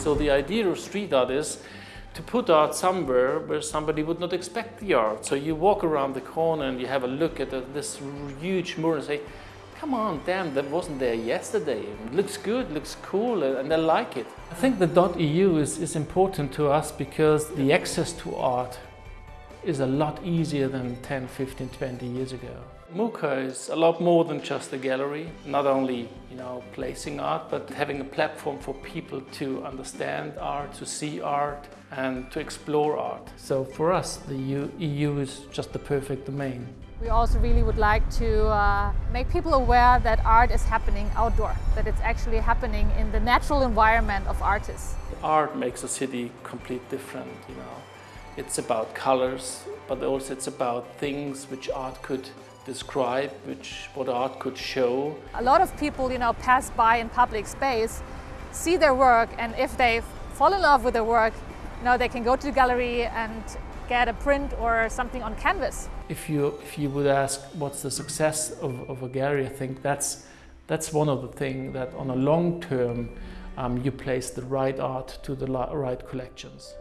So the idea of street art is to put art somewhere where somebody would not expect the art. So you walk around the corner and you have a look at this huge mural and say, come on, damn, that wasn't there yesterday. It looks good, looks cool, and they like it. I think the .eu is, is important to us because the access to art is a lot easier than 10, 15, 20 years ago. MUCA is a lot more than just a gallery, not only you know placing art, but having a platform for people to understand art, to see art, and to explore art. So for us, the EU is just the perfect domain. We also really would like to uh, make people aware that art is happening outdoor, that it's actually happening in the natural environment of artists. Art makes a city completely different, you know. It's about colors, but also it's about things which art could describe, which what art could show. A lot of people, you know, pass by in public space, see their work, and if they fall in love with their work, you know, they can go to the gallery and get a print or something on canvas. If you if you would ask what's the success of, of a gallery, I think that's that's one of the things that on a long term um, you place the right art to the right collections.